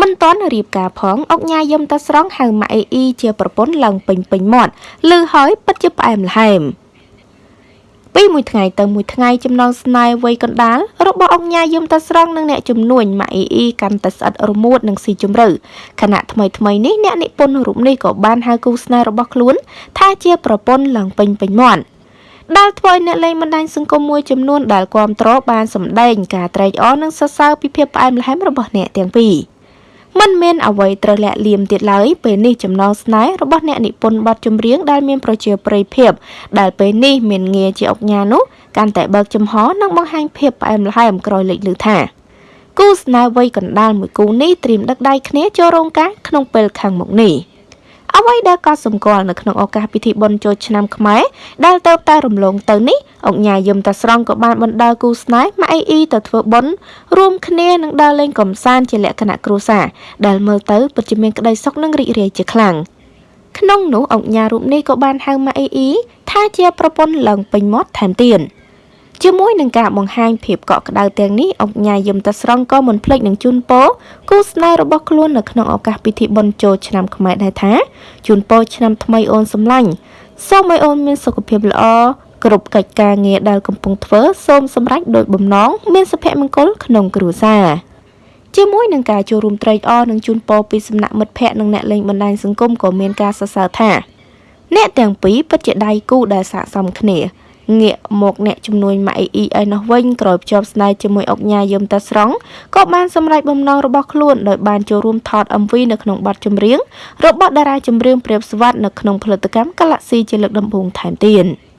មិនទាន់រៀបការផងអុកញ៉ាយឹមតាស្រង់ហៅម៉ាក់អេអ៊ីជាប្រពន្ធឡើងពេញពេញមាត់ឮហើយពិតជាផ្អែមល្ហែមពីមួយថ្ងៃទៅមួយថ្ងៃចំណងស្នេហ៍វ័យកណ្ដាលរបស់អង្គញាយឹមតាស្រង់និងអ្នកជំនួញម៉ាក់អ៊ីអ៊ីកាន់តែស្អិតរមួតនិងស៊ីជម្រៅខណៈថ្មីថ្មីនេះអ្នកនិពន្ធរូបនេះក៏បានហៅគូស្នេហ៍របស់ខ្លួនថាជាប្រពន្ធឡើងពេញពេញមាត់ដែលធ្វើឲ្យអ្នកលេងបណ្ដាញសង្គមមួយចំនួនដែលគ្រប់គ្រងបានសម្ដែងការត្រេកអរនិងសរសើរពីភាពផ្អែមល្ហែមរបស់អ្នកទាំងពីរ។ មិនមានអ្វីត្រូវលាក់លៀមទៀតឡើយពេលនេះចំណងស្នេហ៍របស់អ្នកនិពន្ធបទចម្រៀងដែលមានប្រជាប្រិយភាព ដែលពេលនេះមានងារជាអុកញ៉ានោះកាន់តែបើកចំហនិងបង្ហាញភាពផ្អែមល្ហែមក្រោយលេចឮថាគូស្នេហ៍វ័យកណ្ដាលមួយគូនេះត្រៀមដឹកដៃគ្នាចូលរោងការក្នុងពេលខាងមុខនេះ។ អ្វីដែលក៏សម្គាល់នៅក្នុងឱកាសពិធីបុណ្យចូលឆ្នាំខ្មែរដែលទៅតែរំលងទៅនេះអង្គញាយឹមតាស្រង់ក៏បានបណ្ដាលគូស្នេហ៍ម៉ាក់អ៊ីអ៊ីទៅធ្វើបុណ្យរួមគ្នានឹងដើរលេងកម្សាន្តជាលក្ខណៈគ្រួសារដែលមើលទៅពិតជាមានក្តីសុខនិងរីករាយជាខ្លាំងក្នុងនោះអង្គញារូបនេះក៏បានហៅម៉ាក់អ៊ីអ៊ីថាជាប្រពន្ធឡើងពេញមាត់ថែមទៀត។ ជាមួយនឹងការបង្ហាញភាពកក់ក្ដៅទាំងនេះអង្គញាយឹមតាស្រង់ក៏មិនភ្លេចនឹងជូនពរគូស្នេហ៍របស់ខ្លួននៅក្នុងឱកាសពិធីបុណ្យចូលឆ្នាំខ្មែរដែរថាជូនពរឆ្នាំថ្មីអូនសម្លាញ់សូមឲ្យអូនមានសុខភាពល្អគ្រប់កិច្ចការងារដែលកំពុងធ្វើសូមសម្រេចដោយបំណងមានសុភមង្គលក្នុងគ្រួសារជាមួយនឹងការចូលរួមត្រេកអរនិងជូនពរពីសំណាក់មិត្តភ័ក្តិនិងអ្នកលេងបណ្ដាញសង្គមក៏មានការសរសើរថា អ្នកទាំងពីរពិតជាដៃគូដែលស័ក្តិសមគ្នា ងាកមកអ្នកជំនួញម៉ាក់អ៊ីអ៊ីឯនោះវិញក្រោយភ្ជាប់ស្នេហ៍ជាមួយអុកញ៉ាយឹមតាស្រង់ក៏បានសម្រេចបំណងរបស់ខ្លួនដោយបានចូលរួមថត MV នៅក្នុងបទចម្រៀងរបស់តារាចម្រៀងព្រាបស្វាត់នៅក្នុងផលិតកម្ម Galaxy ជាលើកដំបូងថែមទៀត។